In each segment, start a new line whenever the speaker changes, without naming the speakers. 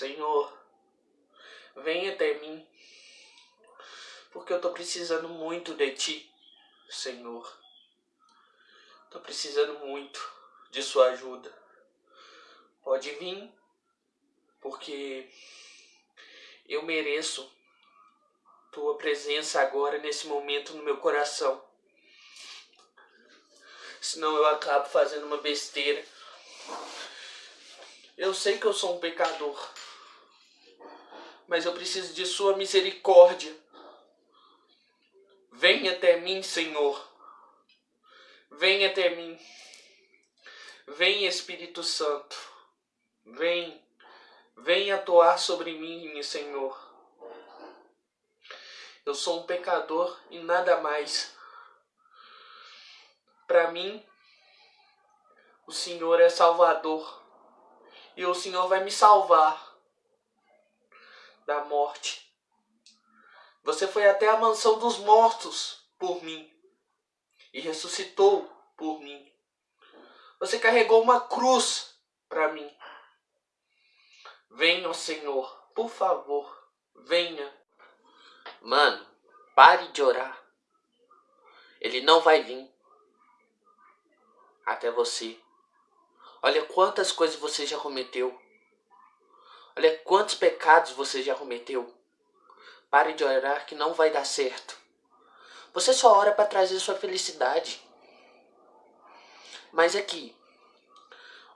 Senhor, venha até mim, porque eu estou precisando muito de Ti, Senhor. Estou precisando muito de Sua ajuda. Pode vir, porque eu mereço Tua presença agora, nesse momento, no meu coração. Senão eu acabo fazendo uma besteira. Eu sei que eu sou um pecador mas eu preciso de Sua misericórdia. Venha até mim, Senhor. Venha até mim. Vem, Espírito Santo. Vem. Vem atuar sobre mim, Senhor. Eu sou um pecador e nada mais. Para mim, o Senhor é Salvador. E o Senhor vai me salvar da morte. Você foi até a mansão dos mortos por mim e ressuscitou por mim. Você carregou uma cruz para mim. Venha, Senhor, por favor, venha. Mano, pare de orar. Ele não vai vir até você. Olha quantas coisas você já cometeu. Olha quantos pecados você já cometeu. Pare de orar que não vai dar certo. Você só ora para trazer sua felicidade. Mas aqui,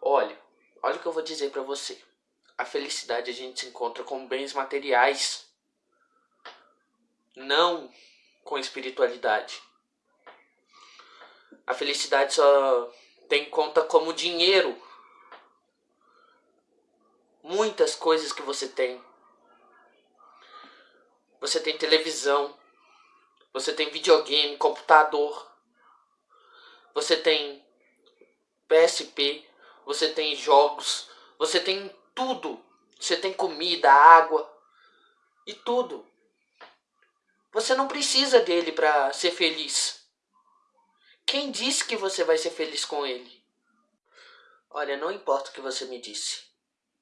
olha, olha o que eu vou dizer para você. A felicidade a gente se encontra com bens materiais, não com espiritualidade. A felicidade só tem conta como dinheiro muitas coisas que você tem. Você tem televisão, você tem videogame, computador, você tem PSP, você tem jogos, você tem tudo. Você tem comida, água e tudo. Você não precisa dele para ser feliz. Quem disse que você vai ser feliz com ele? Olha, não importa o que você me disse.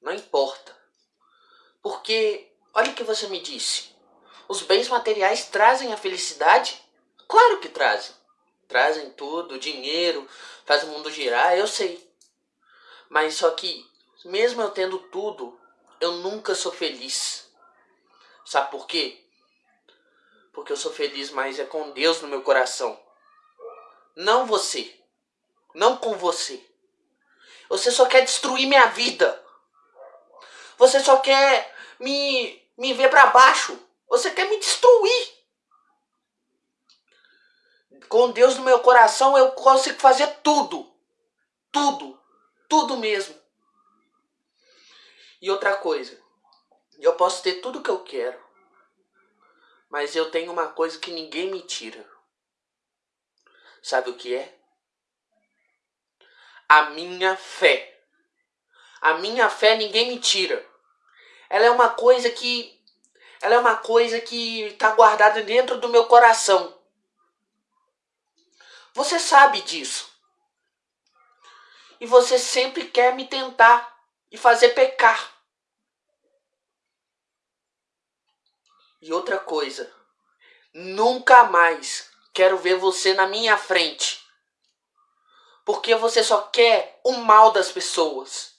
Não importa. Porque, olha o que você me disse. Os bens materiais trazem a felicidade? Claro que trazem. Trazem tudo, dinheiro, faz o mundo girar, eu sei. Mas só que, mesmo eu tendo tudo, eu nunca sou feliz. Sabe por quê? Porque eu sou feliz mais é com Deus no meu coração. Não você. Não com você. Você só quer destruir minha vida. Você só quer me, me ver para baixo. Você quer me destruir. Com Deus no meu coração eu consigo fazer tudo. Tudo. Tudo mesmo. E outra coisa. Eu posso ter tudo que eu quero. Mas eu tenho uma coisa que ninguém me tira. Sabe o que é? A minha fé. A minha fé ninguém me tira. Ela é uma coisa que ela é uma coisa que está guardada dentro do meu coração. Você sabe disso. E você sempre quer me tentar e fazer pecar. E outra coisa, nunca mais quero ver você na minha frente. Porque você só quer o mal das pessoas.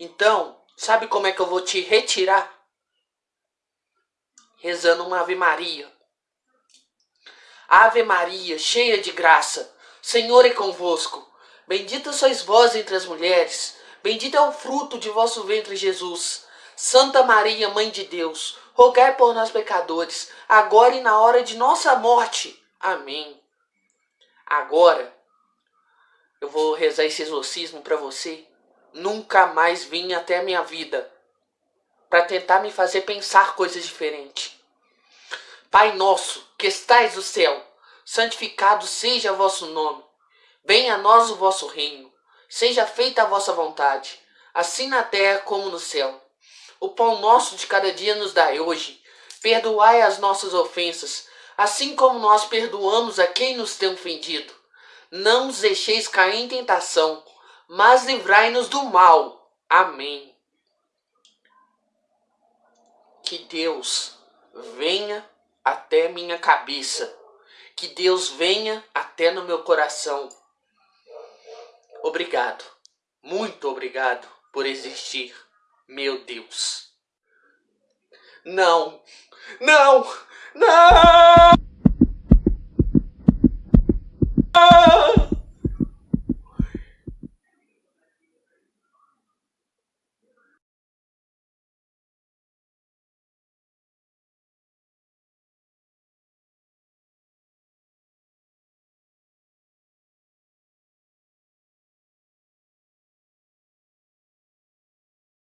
Então, sabe como é que eu vou te retirar? Rezando uma Ave Maria. Ave Maria, cheia de graça, Senhor é convosco. Bendita sois vós entre as mulheres, bendito é o fruto de vosso ventre, Jesus. Santa Maria, Mãe de Deus, rogai por nós pecadores, agora e na hora de nossa morte. Amém. Agora, eu vou rezar esse exorcismo para você nunca mais vim até minha vida para tentar me fazer pensar coisas diferentes. Pai nosso, que estais no céu, santificado seja vosso nome. Venha a nós o vosso reino. Seja feita a vossa vontade, assim na terra como no céu. O pão nosso de cada dia nos dai hoje. Perdoai as nossas ofensas, assim como nós perdoamos a quem nos tem ofendido. Não nos deixeis cair em tentação, mas livrai-nos do mal. Amém. que Deus venha até minha cabeça, que Deus venha até no meu coração. Obrigado, muito obrigado por existir, meu Deus. Não, não, não!